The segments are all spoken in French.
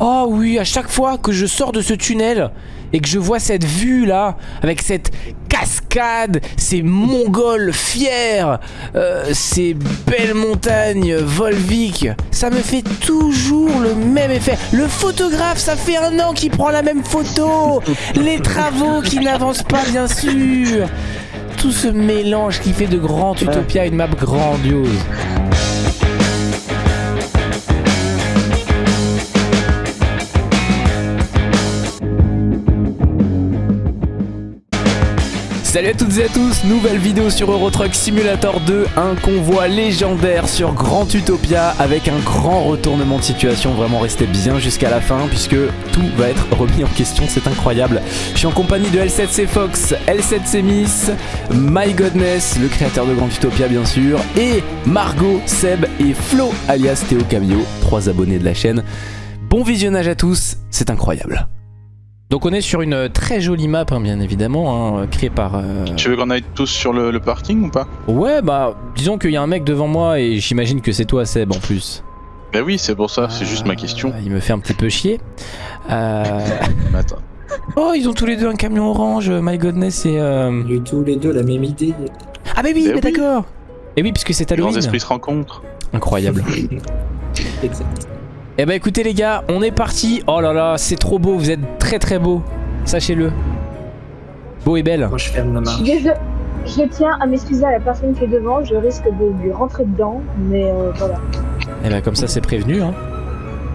Oh oui, à chaque fois que je sors de ce tunnel et que je vois cette vue là, avec cette cascade, ces mongols fiers, euh, ces belles montagnes Volvic, ça me fait toujours le même effet. Le photographe, ça fait un an qu'il prend la même photo. Les travaux qui n'avancent pas, bien sûr. Tout ce mélange qui fait de Grand Utopia une map grandiose. Salut à toutes et à tous, nouvelle vidéo sur Euro Truck Simulator 2, un convoi légendaire sur Grand Utopia avec un grand retournement de situation, vraiment restez bien jusqu'à la fin puisque tout va être remis en question, c'est incroyable. Je suis en compagnie de L7C Fox, L7C Miss, My Godness, le créateur de Grand Utopia bien sûr, et Margot, Seb et Flo alias Théo Camio, trois abonnés de la chaîne. Bon visionnage à tous, c'est incroyable. Donc on est sur une très jolie map, hein, bien évidemment, hein, créée par... euh, Tu veux qu'on aille tous sur le, le parking ou pas? Ouais, bah, disons qu'il y a un mec devant moi et j'imagine que c'est toi, Seb, en plus. Bah oui, c'est pour ça, c'est juste ma question. Euh, Il me fait un petit peu chier. Euh... Attends. Oh, ils ont tous les deux un camion orange, My Godness et... euh, On a eu tous les deux la même idée. Ah bah oui, mais oui. d'accord Et oui, puisque c'est Les grands Halloween. esprits se rencontrent. Incroyable. exact. Eh bah écoutez les gars, on est parti. Oh là là, c'est trop beau, vous êtes très très beau. Sachez-le. Beau et belle. Moi je ferme la marche. Je, je tiens à m'excuser à la personne qui est devant, je risque de lui rentrer dedans, mais euh, voilà. Eh bah comme ça c'est prévenu. Hein.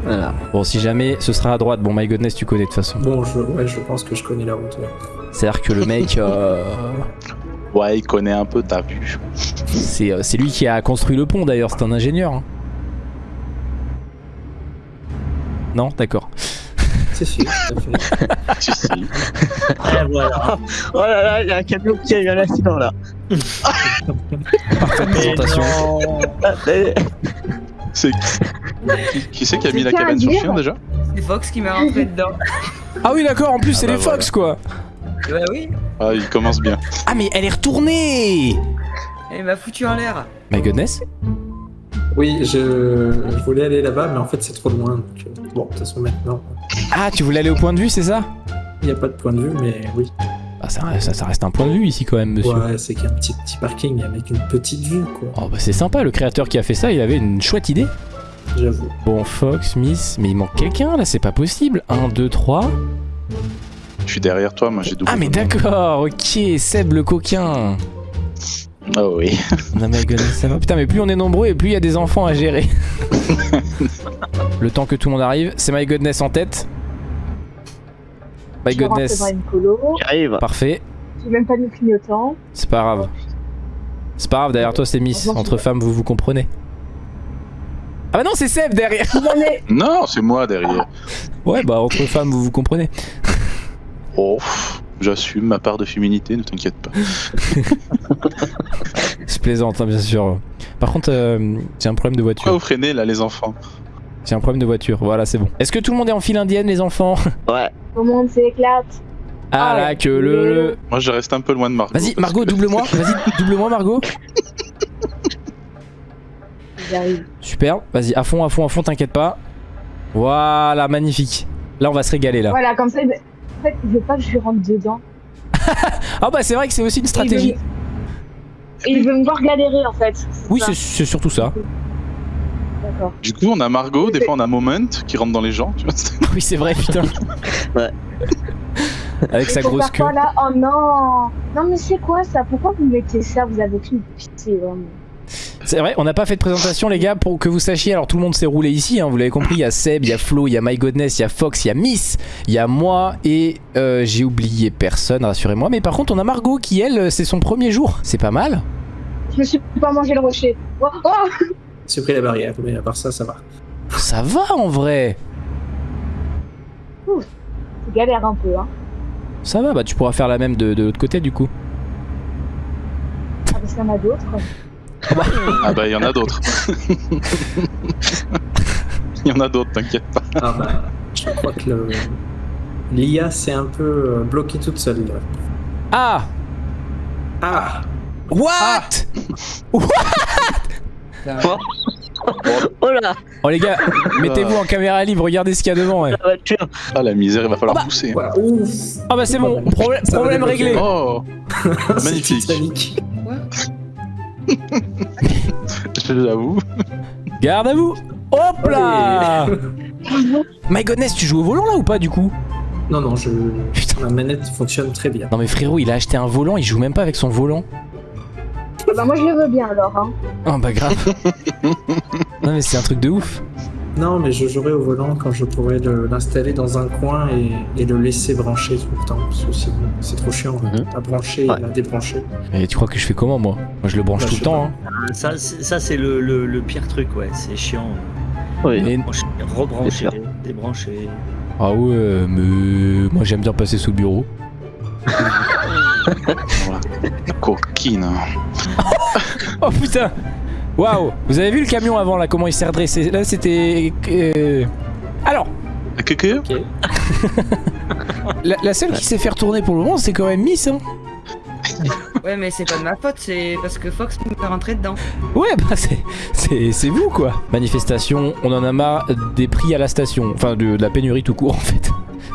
Voilà. Bon, si jamais ce sera à droite, bon My Godness tu connais de toute façon. Bon, je, ouais, je pense que je connais la route. ouais. C'est-à-dire que le mec, euh, Ouais, il connaît un peu ta vue. c'est euh, c'est lui qui a construit le pont d'ailleurs, c'est un ingénieur. hein. Non, d'accord. C'est si, si. voilà. Oh là là, il y a un camion qui a eu un accident là. Parfaite présentation. Ah, c'est- C'est qui, qui c'est qui a mis la C'est cabane sur chien déjà? C'est Fox qui m'a rentré dedans. Ah oui d'accord, en plus c'est bah les Fox quoi. Bah oui, Ah, il commence bien. Ah mais elle est retournée elle m'a foutu en l'air. My Godness Oui, je, je voulais aller là-bas, mais en fait c'est trop loin. donc, euh, bon, de toute façon maintenant, Ah tu voulais aller au point de vue c'est ça? il n'y a pas de point de vue, mais oui. Bah ça, ça, ça reste un point de vue ici quand même monsieur. Ouais, c'est qu'il y a un petit, petit parking avec une petite vue, quoi. Oh bah c'est sympa, le créateur qui a fait ça il avait une chouette idée. J'avoue. Bon Fox, Miss, mais il manque quelqu'un là, c'est pas possible. 1, 2, 3. Je suis derrière toi, moi j'ai doublé. Ah mais d'accord, ok, Seb le coquin. Oh oui. Non Godness, ça va. Putain mais plus on est nombreux et plus il y a des enfants à gérer. le temps que tout le monde arrive, c'est My Godness en tête. My je Godness, arrive. parfait. j'ai même pas mis clignotant. C'est pas grave. C'est pas grave, derrière toi c'est Miss. Entre femmes, vous vous comprenez. Ah bah non, c'est Seb derrière Non, c'est moi derrière. Ouais, bah entre femmes, vous vous comprenez. Oh, j'assume ma part de féminité, ne t'inquiète pas. C'est plaisant, hein, bien sûr. Par contre, euh, j'ai un problème de Pourquoi voiture. vous freinez là, les enfants? J'ai un problème de voiture, voilà, c'est bon. Est-ce que tout le monde est en file indienne, les enfants? Ouais. tout le monde s'éclate. Ah Ah là, que le... Moi je reste un peu loin de Margot. Vas-y, Margot, que- double-moi. Vas-y, double-moi, Margot. J'arrive. Super, vas-y, à fond, à fond, à fond, t'inquiète pas. Voilà, magnifique. Là, on va se régaler, là. Voilà, comme ça, il- en fait, il veut pas que je lui rentre dedans. Ah bah, c'est vrai que c'est aussi une stratégie. Et il veut me voir galérer, en fait. Oui, c'est surtout ça. D'accord. Du coup, on a Margot, des fois on a Moment qui rentre dans les gens, tu vois. Oui, c'est vrai, putain. Ouais. Avec sa grosse queue. quoi, là? Oh non Non, mais c'est quoi ça? Pourquoi vous mettez ça? Vous avez aucune pitié, vraiment. C'est vrai, on n'a pas fait de présentation les gars pour que vous sachiez. Alors tout le monde s'est roulé ici, hein, vous l'avez compris. Il y a Seb, il y a Flo, il y a My Godness, il y a Fox, il y a Miss, il y a moi et euh, j'ai oublié personne, rassurez-moi. Mais par contre, on a Margot qui elle, c'est son premier jour. C'est pas mal. Je me suis pas mangé le rocher. Oh, oh J'ai pris la barrière, mais à part ça, ça va. Ça va en vrai. C'est galère un peu, hein. Ça va, bah tu pourras faire la même de, de l'autre côté du coup. Ah, parce qu'il y en a d'autres. Ah bah il y en a d'autres. Il y en a d'autres, t'inquiète pas. Ah bah, je crois que le... l'IA s'est un peu euh, bloquée toute seule. là. Ah Ah What? Oh là, Oh les gars, mettez-vous en caméra libre, regardez ce qu'il y a devant. ouais. Ah la misère, il va falloir Oh bah. pousser. Voilà, ouf Ah bah c'est bon, problème, problème réglé. Oh Magnifique. Titanic. J'avoue. Garde à vous. Hop là. My goodness, tu joues au volant là ou pas du coup? Non, non, je... Putain. ma manette fonctionne très bien. Non mais frérot, il a acheté un volant, il joue même pas avec son volant. Ah Bah moi je le veux bien alors. Hein. Oh bah grave. non mais c'est un truc de ouf. Non, mais je jouerai au volant quand je pourrai le- l'installer dans un coin et, et le laisser brancher tout le temps. Parce que sinon, c'est trop chiant Mhm. à brancher et Ouais. à débrancher. Et tu crois que je fais comment moi? Moi je le branche Bah, tout le temps. Hein. Ça, c'est- ça c'est le, le, le pire truc, ouais. C'est chiant. Oui. Et- Brancher, C'est Rebrancher, débrancher. Ah ouais, mais moi j'aime bien passer sous le bureau. Voilà. Coquine. Oh putain Waouh Vous avez vu le camion avant là, comment il s'est redressé? Là c'était... euh, Alors, la, la seule qui s'est fait retourner pour le moment c'est quand même Miss hein Ouais, mais c'est pas de ma faute, c'est parce que Fox me fait rentrer dedans. Ouais bah c'est, c'est, c'est vous quoi Manifestation, on en a marre des prix à la station. Enfin de, de la pénurie tout court en fait.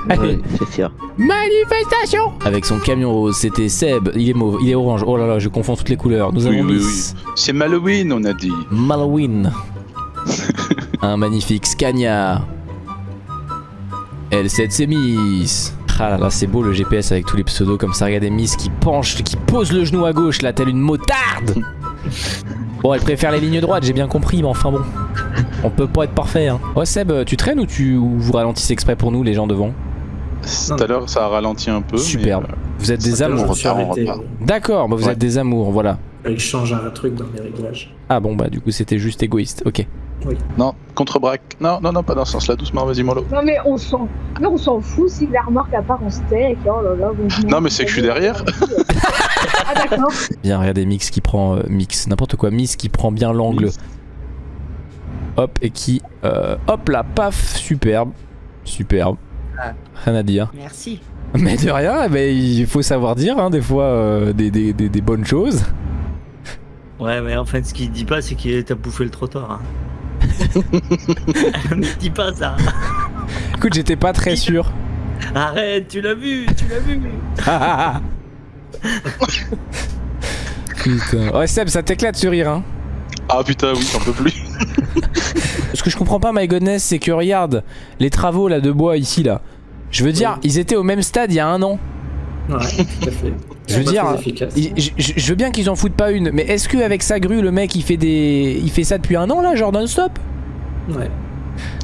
C'est sûr. manifestation Avec son camion rose, c'était Seb, il est mauve, il est orange. Oh là là, je confonds toutes les couleurs. Nous Oui, avons oui, Miss C'est Halloween, on a dit. Malwin. Un magnifique Scania. L7 c'est Miss. Ah là là, c'est beau le GPS avec tous les pseudos comme ça. Regardez Miss qui penche, qui pose le genou à gauche là, telle une motarde. Bon, elle préfère les lignes droites, j'ai bien compris, mais enfin bon. On peut pas être parfait, hein. Ouais, Seb, tu traînes ou tu ou vous ralentissez exprès pour nous, les gens devant? Tout à l'heure, ça a ralenti un peu. Superbe. mais, Vous êtes des amours. on. D'accord, bah vous Ouais. êtes des amours, voilà. Il change un truc dans les réglages. Ah bon, bah du coup, c'était juste égoïste. Ok. euh, Non, contre-braque. Non, non, non, pas dans ce sens-là. Doucement, vas-y, mollo. Non mais on s'en, mais on s'en fout si la remorque à part en steak. Oh là là. bon, je m'en Non, mais c'est que je suis derrière. ah d'accord. Bien, regardez Mix qui prend. euh, mix, n'importe quoi. Miss qui prend bien l'angle. Hop, et qui. euh, hop là, paf, superbe. Superbe. Ah. Rien à dire. Merci. Mais de rien, eh ben, il faut savoir dire, hein, des fois, euh, des, des- des- des bonnes choses. Ouais, mais en fait, ce qu'il dit pas, c'est qu'il t'a bouffé le trottoir. hein. mais dis pas ça. Écoute, j'étais pas très sûr. Arrête, tu l'as vu, tu l'as vu. Putain. Ouais, Seb, ça t'éclate ce rire, hein. Ah putain, oui, j'en peux plus. Ce que je comprends pas, my goodness, c'est que regarde, les travaux là de bois ici là. Je veux dire, ils étaient au même stade il y a un an. Ouais, tout à fait. Je veux dire, Je, veux bien qu'ils en foutent pas une, mais est-ce qu'avec sa grue, le mec il fait des, il fait ça depuis un an là, genre non-stop? Ouais.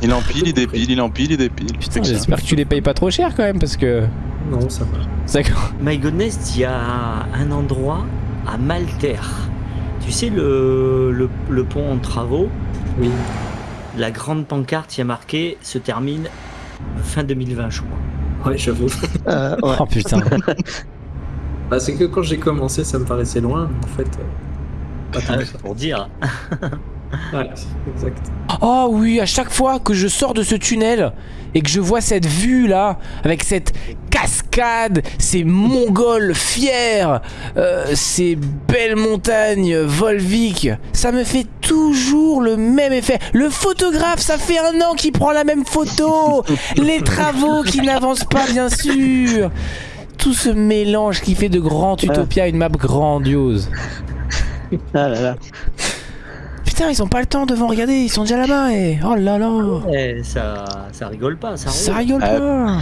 Il empile, il dépile, il empile, il dépile. Putain, j'espère que tu les payes pas trop cher quand même parce que. Non, ça va. D'accord. My goodness, il y a un endroit à Maltaire. Tu sais, le, le, le pont en travaux, Oui. La grande pancarte y a marqué se termine fin 2020, je crois. Ouais, j'avoue. Euh, ouais. Oh putain. Bah, c'est que quand j'ai commencé, ça me paraissait loin, mais en fait. euh, pas Ah, pour dire. Exact. Oh oui, à chaque fois que je sors de ce tunnel et que je vois cette vue là, avec cette cascade, ces mongols fiers, euh, ces belles montagnes Volvic, ça me fait toujours le même effet. Le photographe, ça fait un an qu'il prend la même photo. Les travaux qui n'avancent pas, bien sûr. Tout ce mélange qui fait de Grand Utopia une map grandiose. Ah là là. Putain, ils ont pas le temps devant, regardez, ils sont déjà là-bas et... Oh là là Eh, ça, ça rigole pas, ça Ça rigole Ah, pas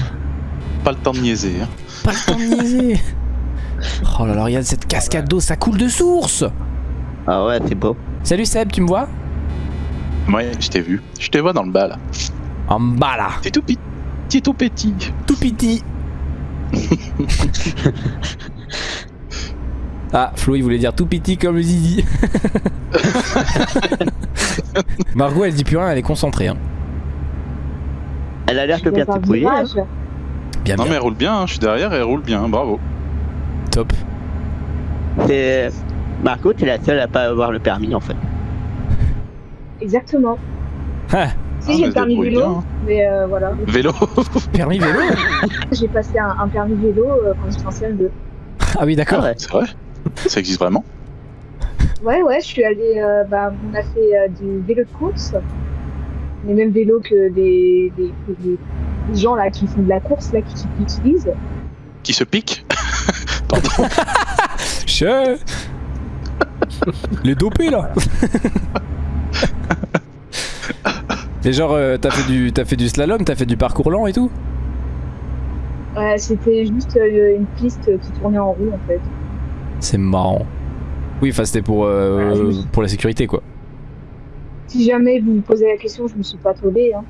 Pas le temps de niaiser. Hein. Pas le temps de niaiser Oh là là, regarde cette cascade d'eau, ça coule de source Ah ouais, c'est beau. Salut Seb, tu me vois? Ouais, je t'ai vu. Je te vois dans le bas là. En bas là, T'es tout petit. T'es tout petit. tout petit Ah, Flo, il voulait dire tout petit comme le zizi. Margot, elle dit plus rien, elle est concentrée. Hein. Elle a l'air que bien débrouillée. hein. Bien, Non bien. mais elle roule bien, hein. je suis derrière et elle roule bien, bravo. Top. C'est Marco, t'es la seule à pas avoir le permis en fait. Exactement. Ah, Si Ah, j'ai mais le permis vélo, bien, hein. mais euh, voilà. Vélo permis vélo J'ai passé un, un permis vélo euh, quand j'étais en CM2. Ah oui, d'accord. Ah ouais. C'est vrai Ça existe vraiment Ouais, ouais, je suis allée. euh, bah, on a fait euh, du vélo de course. Les mêmes vélos que des, des, que des- des gens là qui font de la course, là, qui, qui utilisent. Qui se pique Pardon. Che Les dopés là Et genre, euh, t'as fait, du, t'as fait du slalom, t'as fait du parcours lent et tout? Ouais, c'était juste euh, une piste qui tournait en roue en fait. C'est marrant. Oui, enfin c'était pour, euh, Ouais, je- pour la sécurité quoi. Si jamais vous me posez la question, je me suis pas tombée. Hein.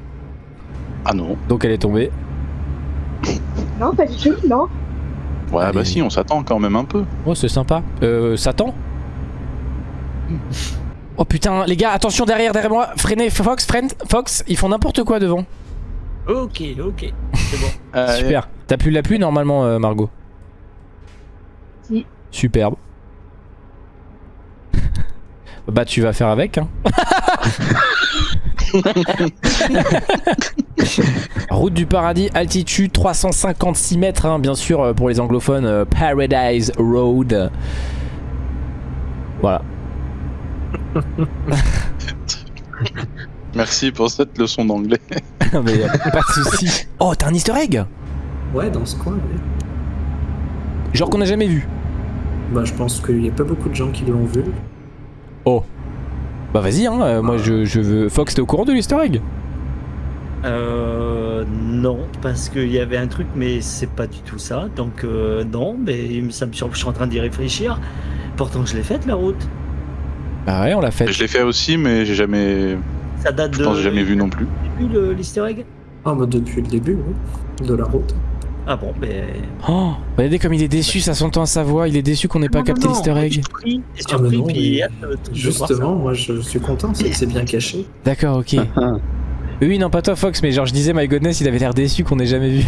Ah non. Donc elle est tombée. Non, pas du tout, non. Ouais, Allez. bah si, on s'attend quand même un peu. Oh, c'est sympa. Euh, Satan Oh putain, les gars, attention derrière, derrière moi. Freinez, Fox, freine, Fox, ils font n'importe quoi devant. Ok, ok. C'est bon. Euh, Super. T'as plus la pluie normalement, euh, Margot Si. Superbe. bah tu vas faire avec, hein. Route du paradis, altitude 356 mètres, hein, bien sûr, euh, pour les anglophones, euh, Paradise Road. Voilà. Merci pour cette leçon d'anglais. Mais euh, pas de soucis. Oh, t'as un easter egg? Ouais, dans ce coin, ouais. Genre qu'on a jamais vu. Bah, je pense qu'il y a pas beaucoup de gens qui l'ont vu. Bah vas-y, hein, euh, moi je, je veux... Fox, t'es au courant de l'easter egg? Euh, non, parce qu'il y avait un truc, mais c'est pas du tout ça. Donc, euh, non, mais ça me sur- je suis en train d'y réfléchir. Pourtant, je l'ai faite la route. Bah ouais, on l'a fait. Je l'ai fait aussi, mais j'ai jamais. Ça date Je de. pense que j'ai jamais vu non plus. Depuis le- l'easter egg Ah, bah, depuis le début, oui. De la route. Ah bon, ben. Oh, regardez comme il est déçu, ça s'entend à sa voix, il est déçu qu'on n'ait pas Non, capté l'easter egg. Surpris, Ah, mais non, puis mais ça. Justement, moi, je suis content, c'est bien caché. D'accord, ok. Oui, oui, non, pas toi Fox, mais genre je disais, my goodness, il avait l'air déçu qu'on ait jamais vu.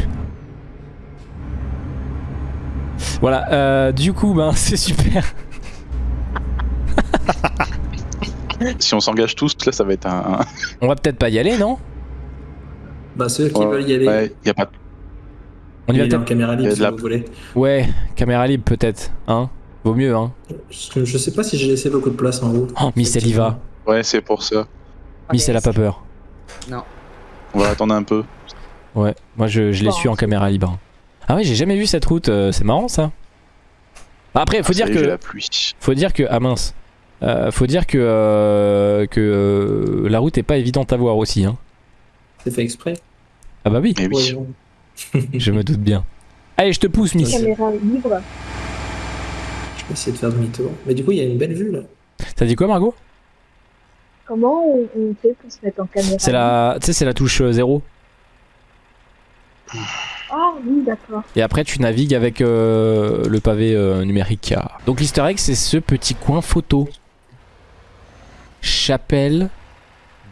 Voilà, euh, du coup, ben c'est super. Si on s'engage tous, là, ça va être un. On va peut-être pas y aller, non? Bah, ceux qui Ouais, veulent y aller, Ouais, y a pas. On y va peut-être caméra libre a de si la- vous voulez. Ouais, caméra libre peut-être, hein Vaut mieux, hein je sais pas si j'ai laissé beaucoup de place en haut. Oh, Miss elle y va. Ouais, c'est pour ça. Miss elle a pas peur. On va attendre un peu. Ouais, moi je, je l'ai su en caméra libre. Ah ouais, j'ai jamais vu cette route, euh, c'est marrant ça. Bah après, faut Ah, dire que... la pluie. Faut dire que... Ah mince. Euh, faut dire que, euh, que euh, la route est pas évidente à voir aussi. Hein. C'est fait exprès. Ah bah oui, oui. Je me doute bien. Allez, je te pousse, Miss. Caméra libre. Je vais essayer de faire demi-tour. Mais du coup, il y a une belle vue là. T'as dit quoi, Margot? Comment on, on fait pour se mettre en caméra C'est la, tu sais, c'est la touche 0. Ah oui, d'accord. Et après, tu navigues avec euh, le pavé euh, numérique. Donc l'easter egg, c'est ce petit coin photo. Chapelle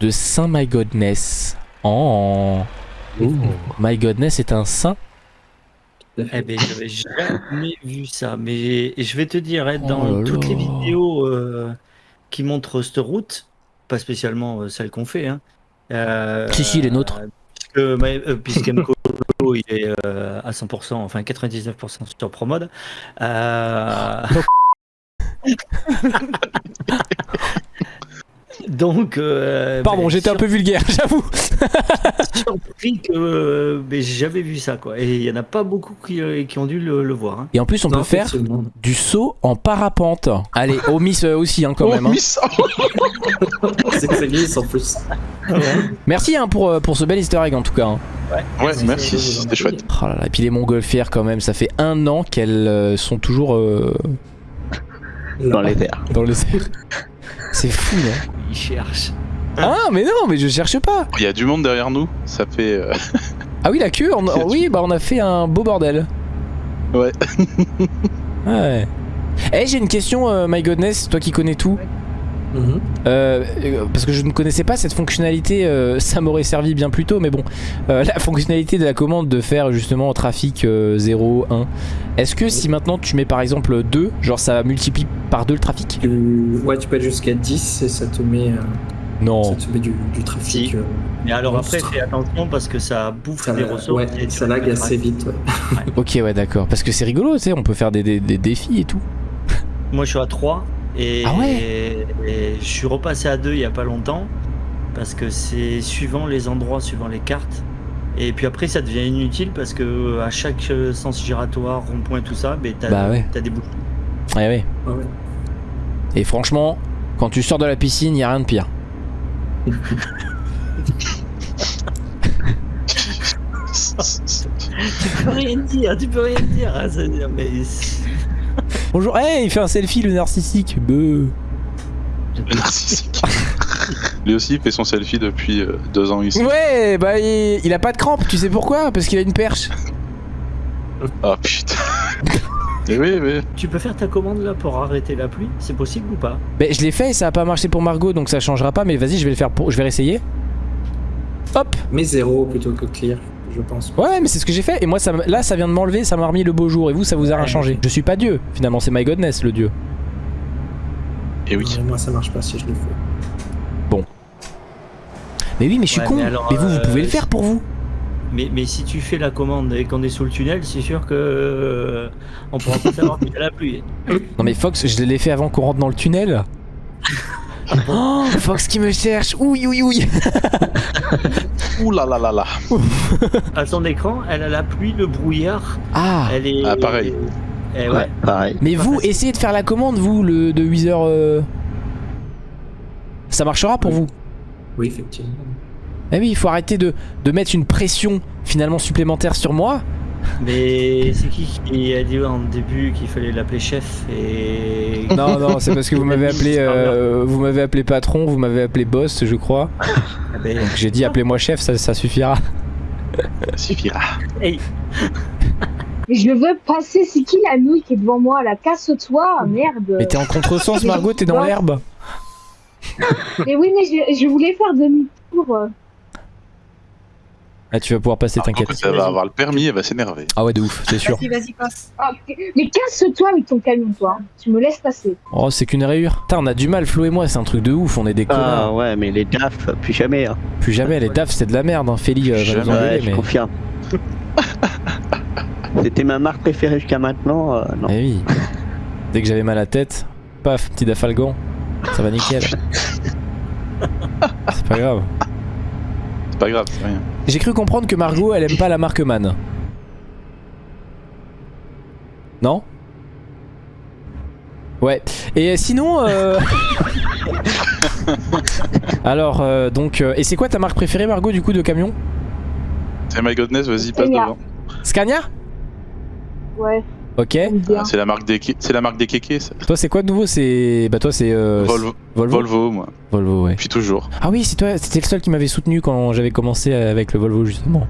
de Saint My Godness. Oh. My Godness est un saint. Eh ben, j'avais jamais vu ça. Mais je vais te dire, hein, dans Oh là toutes les vidéos euh, qui montrent cette route, pas spécialement euh, celle qu'on fait, hein, euh, Si, si, les nôtres. Puisque, euh, puisque Mkolo, il est euh, à 100%, enfin 99% sur ProMode. Donc, euh, Pardon, ben, j'étais un peu vulgaire, j'avoue. surpris que euh, ben, j'avais vu ça, quoi. Et il y en a pas beaucoup qui, euh, qui ont dû le, le voir. hein. Et en plus, on Non, peut faire du saut en parapente. Allez, au Miss euh, aussi, hein, quand Oh, même. hein. Miss c'est que ça glisse en plus. Merci hein, pour, euh, pour ce bel easter egg en tout cas. hein. Ouais, c'est- merci, c'était chouette. Oh là là, et puis les montgolfières quand même, ça fait un an qu'elles euh, sont toujours euh, Dans les airs. dans le C'est fou, non Ils cherchent. Ah, mais non, mais je cherche pas. Il y a du monde derrière nous, ça fait. euh, Ah oui, la queue, on- oui, bah on a fait un beau bordel. Ouais. Ouais. Eh, j'ai une question, euh, My Godness, toi qui connais tout. Euh, euh, parce que je ne connaissais pas cette fonctionnalité, euh, ça m'aurait servi bien plus tôt, mais bon, Euh, la fonctionnalité de la commande de faire justement trafic euh, 0, 1. Est-ce que si maintenant tu mets par exemple 2, genre ça multiplie par 2 le trafic? Ouais, tu peux aller jusqu'à 10 et ça te met, euh, Non. ça te met du, du trafic. Si. euh, Mais alors Monstre. après, fais attention parce que ça bouffe ça, des ressources. ouais, et ça lag assez vite. ouais. Ok, ouais, d'accord. Parce que c'est rigolo, tu sais, on peut faire des, des- des défis et tout. Moi, je suis à 3 Et, Ah ouais et je suis repassé à deux il y a pas longtemps parce que c'est suivant les endroits, suivant les cartes. Et puis après, ça devient inutile parce que à chaque euh, sens giratoire, rond-point, tout ça, ben, t'as Bah ouais. des bouchons. Ouais, ouais. Et franchement, quand tu sors de la piscine, y a rien de pire. Tu peux rien dire, tu peux rien dire. hein, ça mais Bonjour, hey, il fait un selfie le narcissique. Beuh. Le narcissique. Lui aussi il fait son selfie depuis euh, deux ans ici. Ouais, bah il, il a pas de crampe, tu sais pourquoi? Parce qu'il a une perche. Ah putain. Et oui, oui. tu peux faire ta commande là pour arrêter la pluie? C'est possible ou pas? Mais je l'ai fait et ça a pas marché pour Margot donc ça changera pas mais vas-y je vais le faire pour je vais réessayer. Hop Mais zéro plutôt que clear, je pense. Ouais mais c'est ce que j'ai fait et moi ça, là ça vient de m'enlever, ça m'a remis le beau jour et vous ça vous a rien Ouais. changé. Je suis pas Dieu finalement c'est My Godness le Dieu. Et oui. Ouais, moi ça marche pas si je le fais. Mais oui mais je suis Ouais, con. mais vous vous euh, pouvez le faire pour vous. mais, mais si tu fais la commande et qu'on est sous le tunnel, c'est sûr que euh, on pourra pas savoir qu'il y a la pluie. Non mais Fox je l'ai fait avant qu'on rentre dans le tunnel. Oh Fox qui me cherche. Oui oui oui. Ouh là là là là. À son écran, elle a la pluie, le brouillard. Ah Elle est. Ah, pareil. Eh ouais. pareil. mais vous facile. essayez de faire la commande vous le de 8 heures. euh, Ça marchera pour vous. Oui, effectivement. Eh oui il faut arrêter de, de mettre une pression finalement supplémentaire sur moi. Mais c'est qui qui a dit en début qu'il fallait l'appeler chef et. Non, non, c'est parce que vous m'avez appelé, euh, vous m'avez appelé patron, vous m'avez appelé boss, je crois. Ah ben, Donc j'ai dit appelez-moi chef, ça, ça suffira. Ça suffira. hey, Mais je veux passer, c'est qui la nouille qui est devant moi là? Casse-toi, merde. Mais t'es en contresens, Margot, t'es dans l'herbe. Mais oui, mais je, je voulais faire demi-tour. Ah, tu vas pouvoir passer, Quand t'inquiète. elle va avoir le permis, elle va s'énerver. Ah ouais, de ouf, c'est sûr. Vas-y, vas-y, passe. Ah, mais casse-toi avec ton camion, toi. Tu me laisses passer. Oh, c'est qu'une rayure. Putain, on a du mal, Flo et moi, c'est un truc de ouf, on est des Ah connards. ouais, mais les DAF, plus jamais. Hein. Plus jamais, les DAF, c'est de la merde, hein. Feli euh, va nous Ouais, je mais. confirme. C'était ma marque préférée jusqu'à maintenant. euh, non. Eh oui. Dès que j'avais mal à la tête, paf, petit dafalgan. Ça va nickel. c'est pas grave. C'est pas grave, c'est rien. J'ai cru comprendre que Margot, elle aime pas la marque Man. Non? Ouais. Et sinon, euh... alors euh, donc, euh, et c'est quoi ta marque préférée, Margot, du coup, de camion? C'est my godness, vas-y, passe Scania. devant. Scania? Ouais, Ok. Ah, c'est la marque des c'est la marque des kékés, ça. Toi, c'est quoi de nouveau? C'est, bah toi, c'est euh, Volvo, Volvo? Volvo, moi. Volvo, ouais. Depuis toujours. Ah oui, c'est toi, c'était le seul qui m'avait soutenu quand j'avais commencé avec le Volvo justement.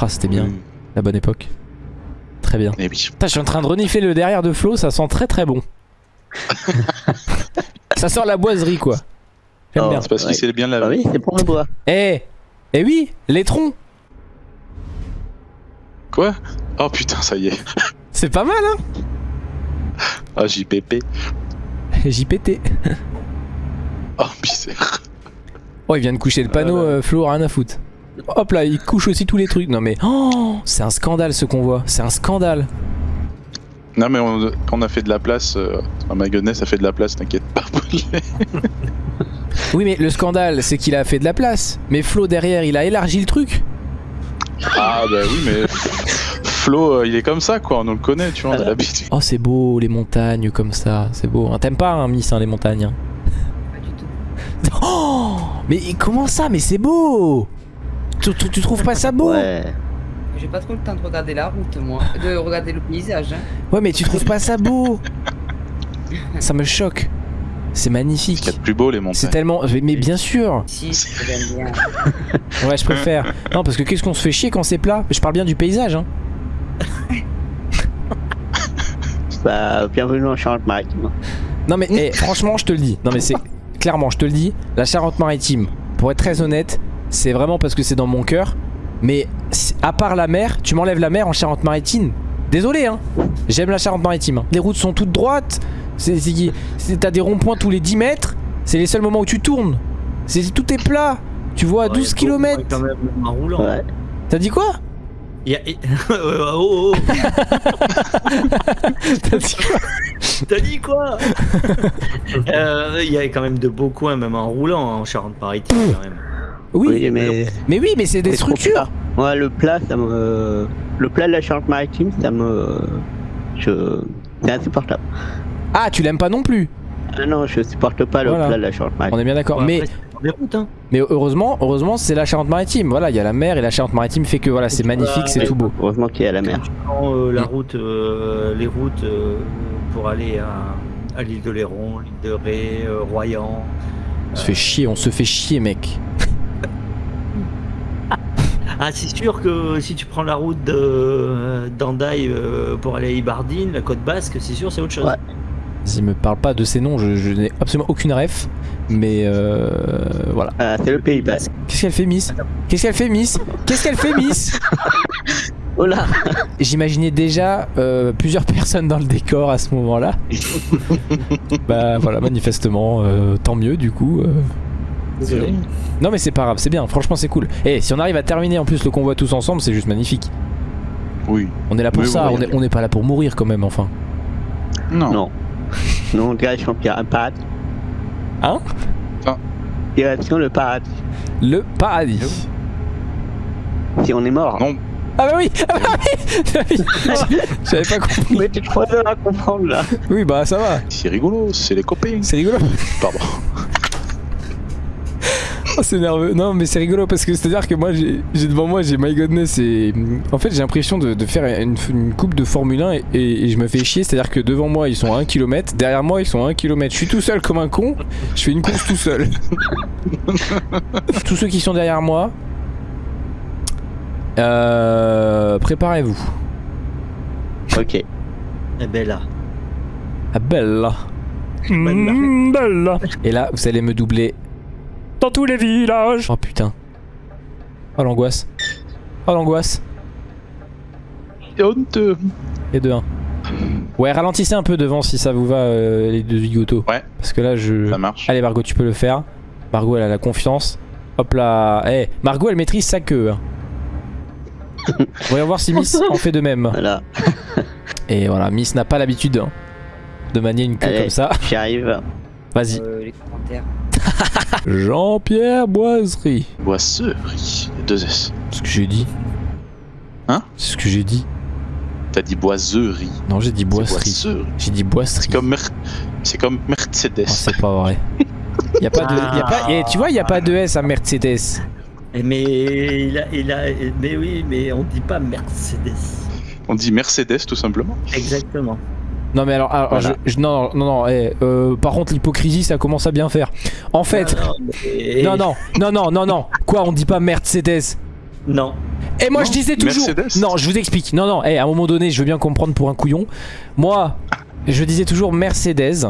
Ah, c'était bien, la bonne époque. Très bien. Et oui. Putain, je suis en train de renifler le derrière de Flo, ça sent très très bon. ça sort la boiserie quoi. J'aime bien. C'est parce Ouais. qu'il sait bien la Ah oui, c'est pour le bois. Eh Eh oui, les troncs Quoi? Oh putain, ça y est. C'est pas mal hein Ah, JPP. JPT. Oh, misère. Oh, il vient de coucher le panneau, euh, Flo, rien à foutre. Hop là, il couche aussi tous les trucs. Non mais, oh, c'est un scandale ce qu'on voit. C'est un scandale. Non, mais on, quand on a fait de la place, euh, à my godness, ça fait de la place, t'inquiète pas. Oui, mais le scandale, c'est qu'il a fait de la place. Mais Flo derrière, il a élargi le truc. ah, bah oui, mais. Flo, euh, il est comme ça, quoi. On le connaît, tu vois, on a l'habitude. Oh, c'est beau, les montagnes comme ça. C'est beau. hein. T'aimes pas, hein, Miss, hein, les montagnes. hein Pas du tout. Oh Mais comment ça Mais c'est beau tu, tu- tu trouves pas ça beau Ouais. J'ai pas trop le temps de regarder la route, moi. De regarder le paysage. Hein. Ouais, mais tu trouves pas ça beau Ça me choque. C'est Ce magnifique. de plus beau, les C'est montagnes. tellement. Mais bien sûr Si, j'aime bien. Ouais, je préfère. Non, parce que qu'est-ce qu'on se fait chier quand c'est plat? Je parle bien du paysage, hein. Bah, bienvenue en Charente-Maritime. Non, mais eh, franchement, je te le dis. Non, mais c'est. Clairement, je te le dis. La Charente-Maritime, pour être très honnête, c'est vraiment parce que c'est dans mon cœur. Mais à part la mer, tu m'enlèves la mer en Charente-Maritime. Désolé, hein. J'aime la Charente-Maritime. hein. Les routes sont toutes droites. C'est, c'est- c'est- t'as des ronds-points tous les 10 mètres. C'est les seuls moments où tu tournes. C'est, tout est plat. Tu vois à 12 km. quand même en roulant. Ouais. T'as dit quoi? Y a- oh, oh, oh. T'as dit quoi T'as dit quoi Euh, Il y a quand même de beaux coins, même en roulant, hein, en Charente-Maritime, quand même. Oui, Oui, mais. mais oui, mais c'est des structures. Ouais, le plat, ça me. Le plat de la Charente-Maritime, ça me. Je. C'est insupportable. Ah, tu l'aimes pas non plus. Ah non, je supporte pas le Voilà. plat de la On Charente-Maritime. est bien d'accord. Mais des routes, hein. mais heureusement, heureusement, c'est la Charente-Maritime. Voilà, il y a la mer et la Charente-Maritime fait que voilà, c'est magnifique, c'est tout beau. Heureusement qu'il y a la mer. Prends, euh, la Mm. route, euh, les routes euh, pour aller à, à l'île de Léron, l'île de Ré, euh, Royan. On se fait chier, on se fait chier, mec. Ah, c'est sûr que si tu prends la route de d'Andaï euh, pour aller à Ibardine, la côte basque, c'est sûr, c'est autre chose. Ouais. Vas-y, me parle pas de ces noms, je, je n'ai absolument aucune ref. Mais euh, voilà. Ah, c'est le Pays Basque. Qu'est-ce qu'elle fait, Miss? Qu'est-ce qu'elle fait, Miss? Qu'est-ce qu'elle fait, Miss? Oh là J'imaginais déjà euh, plusieurs personnes dans le décor à ce moment-là. bah voilà, manifestement, euh, tant mieux du coup. euh. Désolé. Non mais c'est pas grave, c'est bien, franchement c'est cool. Et si on arrive à terminer en plus le convoi tous ensemble, c'est juste magnifique. Oui. On est là pour Oui, ça, oui, oui. on n'est pas là pour mourir quand même, enfin. Non. Non. Non, direction le paradis. Hein? Ah. Direction le paradis. Le paradis. Si on est mort. Non. Ah bah oui, ah bah oui J'avais pas compris. Mais t'es trop heures à comprendre là. Oui bah ça va, C'est rigolo, c'est les copains. c'est rigolo. Pardon. Oh, c'est nerveux. Non, mais c'est rigolo parce que c'est à dire que moi, j'ai devant moi, j'ai My Godness et en fait, j'ai l'impression de, de faire une, une coupe de Formule 1 et, et- et je me fais chier. C'est à dire que devant moi, ils sont à 1 km, derrière moi, ils sont à 1 km. Je suis tout seul comme un con, je fais une course tout seul. Tous ceux qui sont derrière moi, euh, préparez-vous. Ok. Eh ben là. Ah, bella. Mm, bella. Et là, vous allez me doubler dans tous les villages. Oh putain. Oh l'angoisse. Oh l'angoisse. Et de 1. Ouais, ralentissez un peu devant si ça vous va, euh, les deux zigotos. Ouais. Parce que là, je. Ça marche. Allez, Margot, tu peux le faire. Margot, elle a la confiance. Hop là. Eh, Margot, elle maîtrise sa queue. hein. Voyons voir si Miss en fait de même. Voilà. Et voilà, Miss n'a pas l'habitude hein, de manier une queue Allez. comme ça. J'y arrive. Vas-y. Euh, les commentaires. Jean-Pierre Boiserie. Boisserie. Deux S. C'est ce que j'ai dit. Hein? C'est ce que j'ai dit. T'as dit boiserie. Non, j'ai dit boisserie. J'ai dit boisserie. C'est comme, Mer- c'est comme Mercedes. Oh, c'est pas vrai. Y a pas de, y a pas, eh, tu vois, y a pas de S à Mercedes. Eh, Mais il a, il a, mais oui, mais on dit pas Mercedes. On dit Mercedes tout simplement. Exactement. Non mais alors, alors, Voilà. je- je- non non non, eh, euh, par contre l'hypocrisie ça commence à bien faire. En fait, Non, mais- non non non non non non, quoi on dit pas Mercedes? Non. Et moi Non, je disais toujours, Mercedes. non je vous explique, non non, eh, à un moment donné je veux bien comprendre pour un couillon. Moi, je disais toujours Mercedes.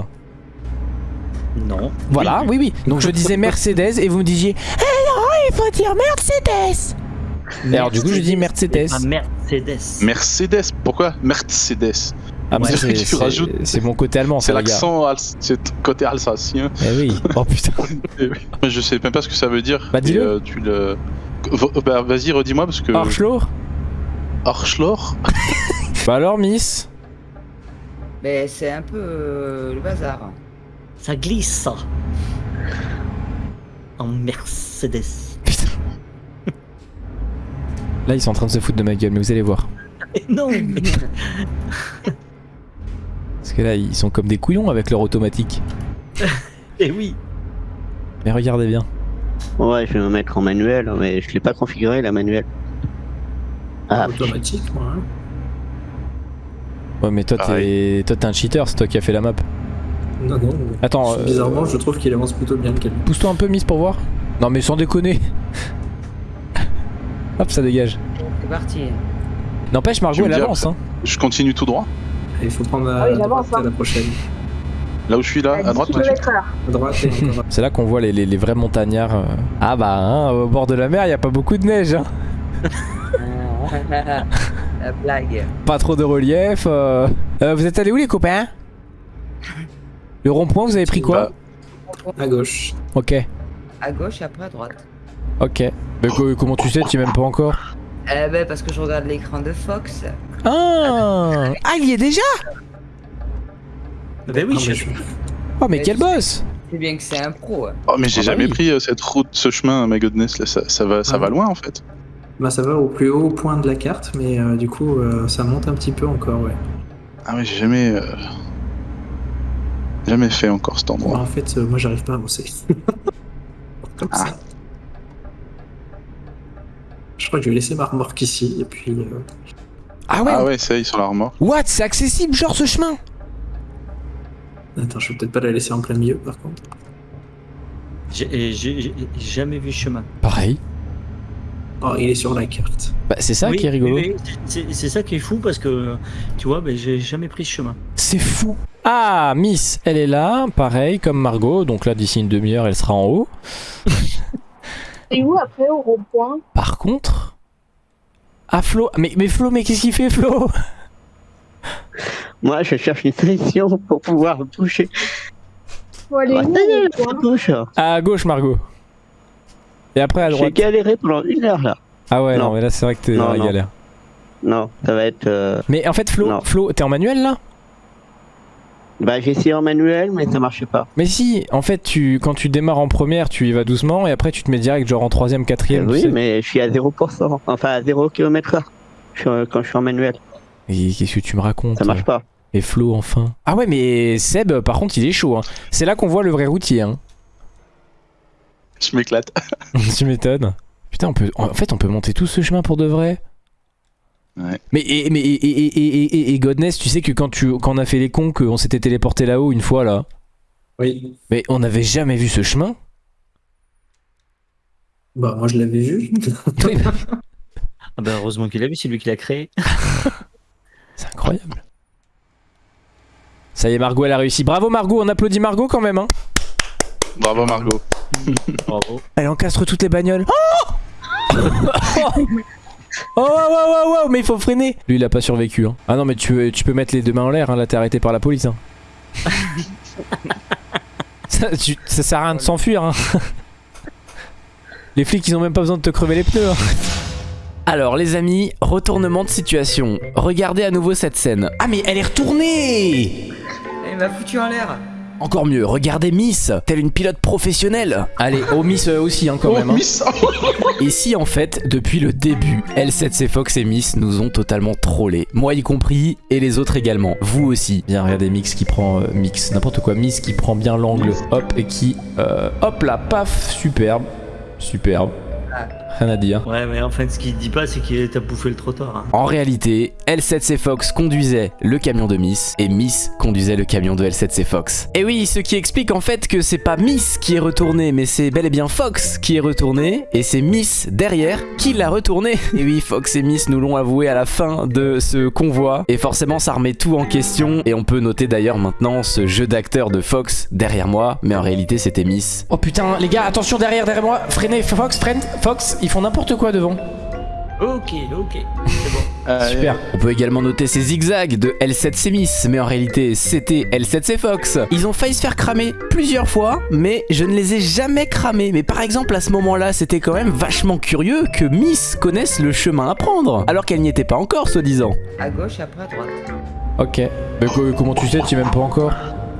Non. Voilà, oui oui. Donc je disais Mercedes et vous me disiez, eh non il faut dire Mercedes. Et alors du coup je dis Mercedes. Mercedes. Mercedes. Pourquoi Mercedes? Ah c'est- tu c'est rajoutes. c'est mon côté allemand, C'est l'accent, c'est côté alsacien. Eh oui. Oh putain. Mais Je sais même pas ce que ça veut dire. Bah, dis-le. Euh, tu le. V- Bah, vas-y, redis-moi parce que. Arschloch. Arschloch Bah alors Miss. Mais c'est un peu euh, le bazar. Ça glisse ça. En Mercedes. Putain. Là ils sont en train de se foutre de ma gueule, mais vous allez voir. non. mais- Parce que là ils sont comme des couillons avec leur automatique. Eh oui. Mais regardez bien. Ouais, je vais me mettre en manuel, mais je l'ai pas configuré la manuel. Ah, Automatique, moi. hein. Ouais mais toi t'es toi t'es un cheater, c'est toi qui as fait la map. Non, non. Attends, euh, Bizarrement, je trouve qu'il avance plutôt bien le Calvin. Pousse-toi un peu Miss pour voir. Non mais sans déconner. Hop ça dégage. C'est parti. N'empêche Margot elle avance hein. Je continue tout droit? Il faut prendre à, Ah oui, à hein. la prochaine. Là où je suis là, à droite. À droite C'est là qu'on voit les, les- les vrais montagnards. euh. Ah bah hein, au bord de la mer il y a pas beaucoup de neige hein. La blague. Pas trop de relief. euh. Euh, vous êtes allés où les copains? Le rond-point vous avez pris quoi? à gauche. Ok. À gauche et après à droite. Ok. Mais co- comment tu sais, tu même pas encore Eh ben parce que je regarde l'écran de Fox. Ah Ah, il y est déjà Ben oui, Ah, je- mais Oh mais Mais quel boss C'est bien que c'est un pro. hein. Oh, mais j'ai Ah bah jamais oui. pris euh, cette route, ce chemin, my goodness, là, ça, ça va, ça Ah. va loin en fait. Bah, ça va au plus haut point de la carte, mais euh, du coup, euh, ça monte un petit peu encore, ouais. Ah ouais, j'ai jamais, euh, jamais fait encore cet endroit. en fait, euh, moi, j'arrive pas à avancer. Comme Ah. ça. Je crois que je vais laisser ma remorque ici, et puis... Ah ouais, Ah ouais, ça y est, sur la remorque. What C'est accessible genre ce chemin? Attends, je vais peut-être pas la laisser en plein milieu, par contre. j'ai j'ai- j'ai jamais vu ce chemin. Pareil. Oh, il est sur la carte. Bah c'est ça Oui, qui est rigolo. c'est ça qui est fou parce que tu vois, ben, j'ai jamais pris ce chemin. C'est fou. Ah, Miss, elle est là, pareil comme Margot. Donc là, d'ici une demi-heure, elle sera en haut. Et où après au rond-point? Par contre... Ah Flo, mais, mais Flo, mais qu'est-ce qu'il fait Flo? Moi, je cherche une solution pour pouvoir toucher. Faut aller Ah, où à gauche. À gauche, Margot. Et après à J'ai droite. galéré pendant une heure là. Ah ouais, non, Non. mais là c'est vrai que t'es dans la non. galère. Non, ça va être. euh, Mais en fait, Flo, Non. Flo, t'es en manuel là? Bah, j'ai essayé en manuel, mais ça marchait pas. Mais si, en fait, tu, quand tu démarres en première, tu y vas doucement et après tu te mets direct genre en troisième, quatrième. Euh, tu oui, sais. mais je suis à 0%. Enfin, à 0 km/h. Je suis, euh, Quand je suis en manuel, Et qu'est-ce que tu me racontes ça marche pas. Et Flo, enfin? Ah ouais, mais Seb, par contre, il est chaud. Hein. C'est là qu'on voit le vrai routier. Hein. Je m'éclate. tu m'étonnes. Putain, on peut, en fait, on peut monter tout ce chemin pour de vrai. Ouais. Mais, et, mais et, et, et, et, et- et Godness, tu sais que quand, tu, quand on a fait les cons, qu'on s'était téléporté là-haut une fois là, Oui. mais on n'avait jamais vu ce chemin. Bah, moi, je l'avais vu. Ah ben, heureusement qu'il a vu, c'est lui qui l'a créé. C'est incroyable. Ça y est, Margot, elle a réussi. Bravo Margot, on applaudit Margot quand même. Hein. Bravo Margot. Bravo. Elle encastre toutes les bagnoles. Oh Oh wow, wow, wow, wow, mais il faut freiner Lui il a pas survécu hein. Ah non mais tu, tu peux mettre les deux mains en l'air hein, là t'es arrêté par la police hein. ça, tu- ça sert à rien de s'enfuir hein. Les flics ils ont même pas besoin de te crever les pneus hein. Alors les amis, retournement de situation. Regardez à nouveau cette scène. Ah mais elle est retournée Il m'a foutu en l'air. Encore mieux, regardez Miss, telle une pilote professionnelle. Allez, oh Miss euh, aussi hein, quand Oh, même. hein. Miss Et si en fait, depuis le début, L7C Fox et Miss nous ont totalement trollé, moi y compris et les autres également, vous aussi. Bien, regardez Mix qui prend euh, Mix, n'importe quoi, Miss qui prend bien l'angle, hop et qui, euh, hop là, paf, superbe, superbe, rien à dire. Ouais, mais en fait, ce qu'il dit pas, c'est qu'il t'a bouffé le trottoir. hein. En réalité, L7C Fox conduisait le camion de Miss et Miss conduisait le camion de L7C Fox. Et oui, ce qui explique en fait que c'est pas Miss qui est retourné, mais c'est bel et bien Fox qui est retourné et c'est Miss derrière qui l'a retourné. Et oui, Fox et Miss nous l'ont avoué à la fin de ce convoi et forcément ça remet tout en question et on peut noter d'ailleurs maintenant ce jeu d'acteur de Fox derrière moi, mais en réalité c'était Miss. Oh putain, les gars, attention derrière, derrière moi, freinez, Fox, freine, Fox, ils font n'importe quoi devant. Ok, ok, c'est bon. Allez. Super. On peut également noter ces zigzags de L7C Miss, mais en réalité c'était L7C Fox. Ils ont failli se faire cramer plusieurs fois, mais je ne les ai jamais cramés. Mais par exemple à ce moment-là, c'était quand même vachement curieux que Miss connaisse le chemin à prendre, alors qu'elle n'y était pas encore, soi-disant. À gauche après à droite. Ok. Mais comment tu sais, tu même pas encore?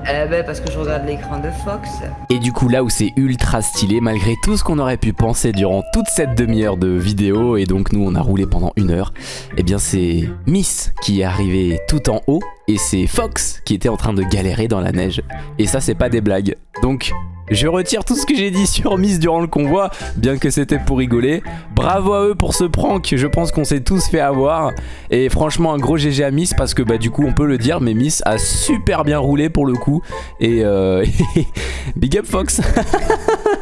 Eh ben parce que je regarde l'écran de Fox. Et du coup là où c'est ultra stylé malgré tout ce qu'on aurait pu penser durant toute cette demi-heure de vidéo et donc nous on a roulé pendant une heure, eh bien c'est Miss qui est arrivé tout en haut et c'est Fox qui était en train de galérer dans la neige. Et ça c'est pas des blagues. Donc je retire tout ce que j'ai dit sur Miss durant le convoi, bien que c'était pour rigoler. Bravo à eux pour ce prank, je pense qu'on s'est tous fait avoir. Et franchement un gros GG à Miss parce que bah du coup on peut le dire, mais Miss a super bien roulé pour le coup. Et euh, Big up Fox